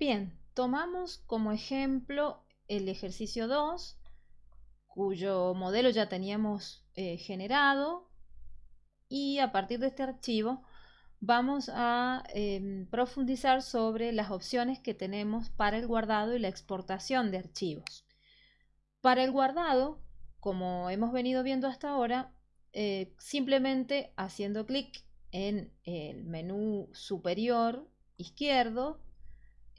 Bien, tomamos como ejemplo el ejercicio 2, cuyo modelo ya teníamos eh, generado y a partir de este archivo vamos a em, profundizar sobre las opciones que tenemos para el guardado y la exportación de archivos. Para el guardado, como hemos venido viendo hasta ahora, eh, simplemente haciendo clic en el menú superior izquierdo,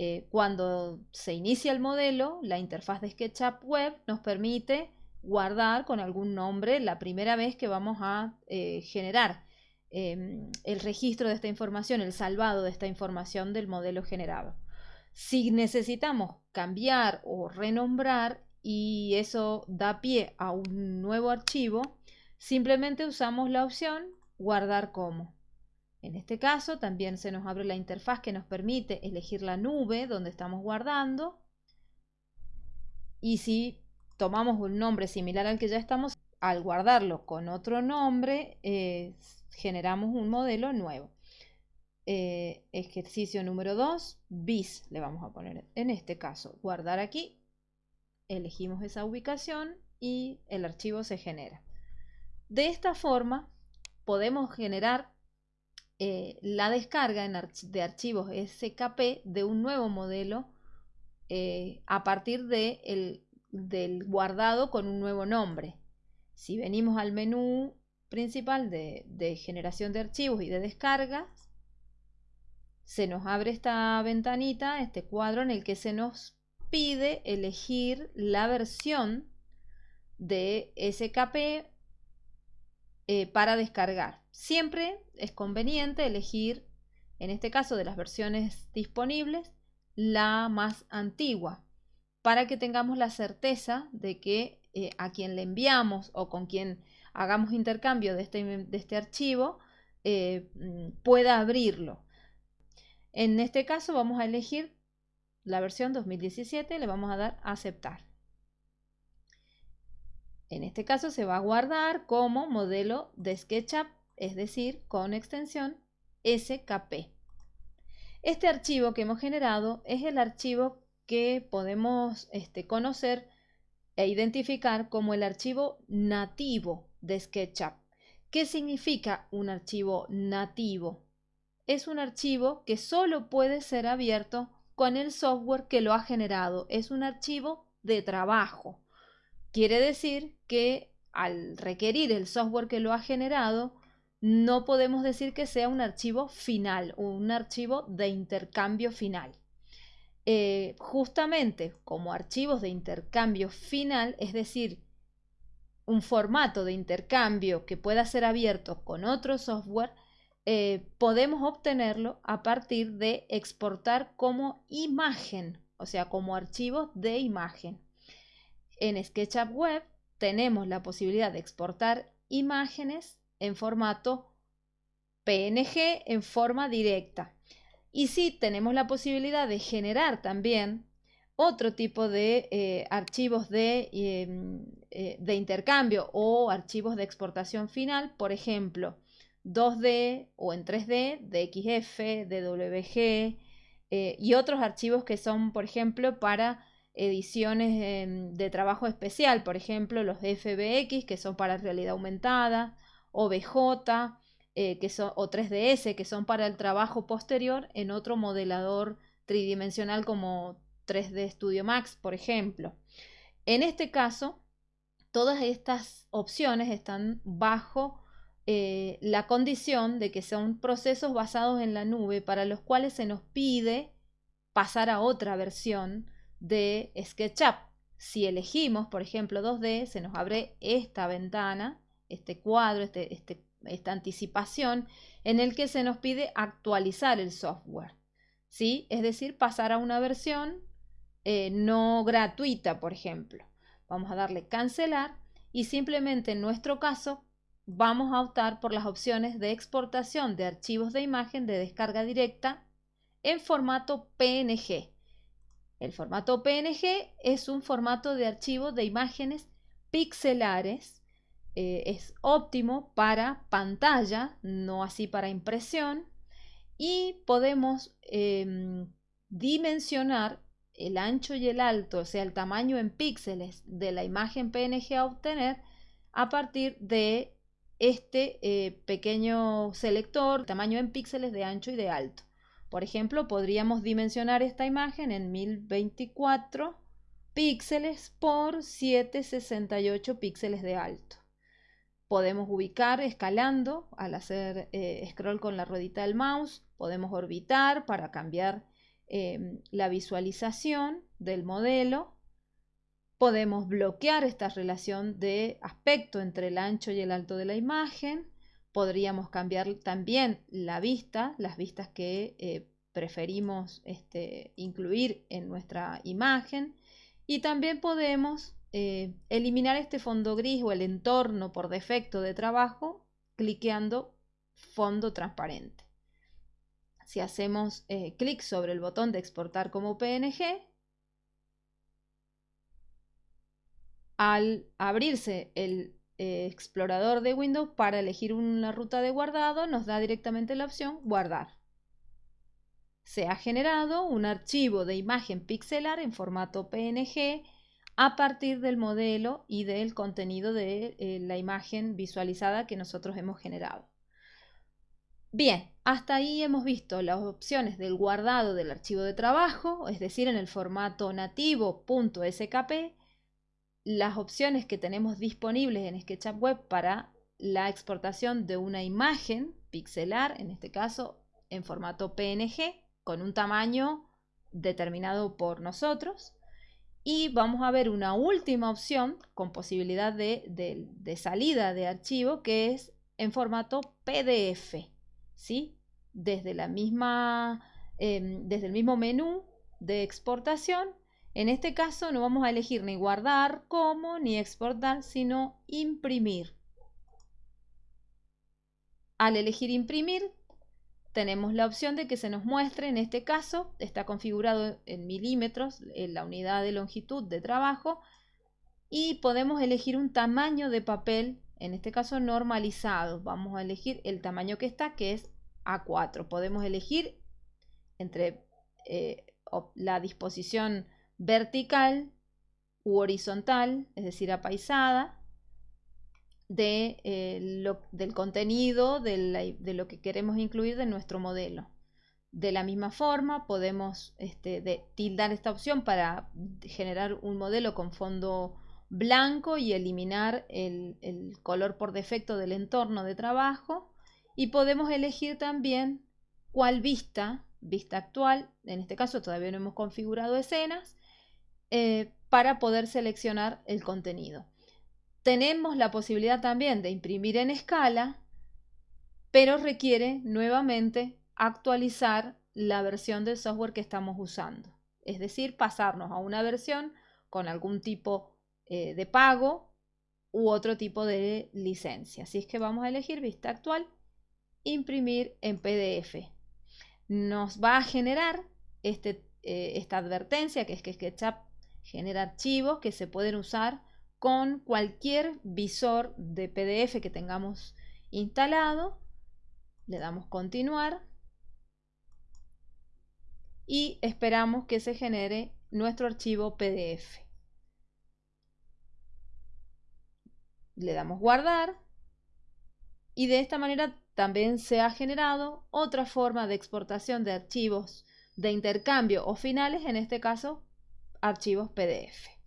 eh, cuando se inicia el modelo, la interfaz de SketchUp Web nos permite guardar con algún nombre la primera vez que vamos a eh, generar em, el registro de esta información, el salvado de esta información del modelo generado. Si necesitamos cambiar o renombrar y eso da pie a un nuevo archivo, simplemente usamos la opción guardar como. En este caso también se nos abre la interfaz que nos permite elegir la nube donde estamos guardando. Y si tomamos un nombre similar al que ya estamos, al guardarlo con otro nombre, eh, generamos un modelo nuevo. Eh, ejercicio número 2, bis le vamos a poner en este caso. Guardar aquí, elegimos esa ubicación y el archivo se genera. De esta forma podemos generar eh, la descarga de archivos SKP de un nuevo modelo a partir de el del guardado con un nuevo nombre. Si venimos al menú principal de, generación de archivos y de descargas, se nos abre esta ventanita, este cuadro en el que se nos pide elegir la versión de SKP eh, para descargar. Siempre es conveniente elegir, en este caso de las versiones disponibles, la más antigua para que tengamos la certeza de que eh, a quien le enviamos o con quien hagamos intercambio de este, este archivo eh, mm, pueda abrirlo. En este caso vamos a elegir la versión 2017 y le vamos a dar a aceptar. En este caso se va a guardar como modelo de SketchUp, es decir, con extensión SKP. Este archivo que hemos generado es el archivo que podemos este, conocer e identificar como el archivo nativo de SketchUp. ¿Qué significa un archivo nativo? Es un archivo que solo puede ser abierto con el software que lo ha generado. Es un archivo de trabajo. Quiere decir que al requerir el software que lo ha generado, no podemos decir que sea un archivo final o un archivo de intercambio final. Eh, justamente como archivos de intercambio final, es decir, un formato de intercambio que pueda ser abierto con otro software, eh, podemos obtenerlo a partir de exportar como imagen, o sea, como archivos de imagen. En SketchUp Web tenemos la posibilidad de exportar imágenes en formato PNG en forma directa. Y sí tenemos la posibilidad de generar también otro tipo de eh, archivos de, em, eh, de, intercambio o archivos de exportación final, por ejemplo, 2D o en 3D, DXF, DWG eh, y otros archivos que son, por ejemplo, para ediciones em, de trabajo especial, por ejemplo, los FBX, que son para realidad aumentada, OBJ, eh, que son, o 3DS, que son para el trabajo posterior en otro modelador tridimensional como 3D Studio Max, por ejemplo. En este caso, todas estas opciones están bajo eh, la condición de que son procesos basados en la nube para los cuales se nos pide pasar a otra versión de SketchUp. Si elegimos, por ejemplo, 2D, se nos abre esta ventana, este cuadro, este, este esta anticipación en el que se nos pide actualizar el software. ¿sí? Es decir, pasar a una versión eh, no gratuita, por ejemplo. Vamos a darle cancelar y simplemente en nuestro caso vamos a optar por las opciones de exportación de archivos de imagen de descarga directa en formato PNG. El formato PNG es un formato de archivo de imágenes pixelares eh, es óptimo para pantalla, no así para impresión. Y podemos em, dimensionar el ancho y el alto, o sea, el tamaño en píxeles de la imagen PNG a obtener a partir de este eh, pequeño selector, tamaño en píxeles de ancho y de alto. Por ejemplo, podríamos dimensionar esta imagen en 1024 píxeles por 768 píxeles de alto. Podemos ubicar escalando al hacer eh, scroll con la ruedita del mouse. Podemos orbitar para cambiar em, la visualización del modelo. Podemos bloquear esta relación de aspecto entre el ancho y el alto de la imagen. Podríamos cambiar también la vista, las vistas que eh, preferimos este, incluir en nuestra imagen. Y también podemos eh, eliminar este fondo gris o el entorno por defecto de trabajo cliqueando fondo transparente. Si hacemos eh, clic sobre el botón de exportar como PNG, al abrirse el eh, explorador de Windows para elegir una ruta de guardado, nos da directamente la opción guardar. Se ha generado un archivo de imagen pixelar en formato PNG a partir del modelo y del contenido de eh, la imagen visualizada que nosotros hemos generado. Bien, hasta ahí hemos visto las opciones del guardado del archivo de trabajo, es decir, en el formato nativo .skp, las opciones que tenemos disponibles en SketchUp Web para la exportación de una imagen pixelar, en este caso en formato PNG, con un tamaño determinado por nosotros, y vamos a ver una última opción con posibilidad de, salida de archivo que es en formato PDF. ¿sí? Desde, la misma, em, desde el mismo menú de exportación. En este caso no vamos a elegir ni guardar como ni exportar, sino imprimir. Al elegir imprimir tenemos la opción de que se nos muestre, en este caso está configurado en milímetros en la unidad de longitud de trabajo y podemos elegir un tamaño de papel, en este caso normalizado. Vamos a elegir el tamaño que está, que es A4. Podemos elegir entre eh, la disposición vertical u horizontal, es decir, apaisada, de, eh, del contenido de, lo que queremos incluir de nuestro modelo. De la misma forma, podemos este, tildar esta opción para generar un modelo con fondo blanco y eliminar el, el color por defecto del entorno de trabajo. Y podemos elegir también cuál vista, vista actual, en este caso todavía no hemos configurado escenas, eh, para poder seleccionar el contenido. Tenemos la posibilidad también de imprimir en escala, pero requiere nuevamente actualizar la versión del software que estamos usando. Es decir, pasarnos a una versión con algún tipo eh, de pago u otro tipo de licencia. Así es que vamos a elegir vista actual, imprimir en PDF. Nos va a generar este, eh, esta advertencia que es que SketchUp genera archivos que se pueden usar con cualquier visor de PDF que tengamos instalado. Le damos continuar y esperamos que se genere nuestro archivo PDF. Le damos guardar y de esta manera también se ha generado otra forma de exportación de archivos de intercambio o finales, en este caso archivos PDF.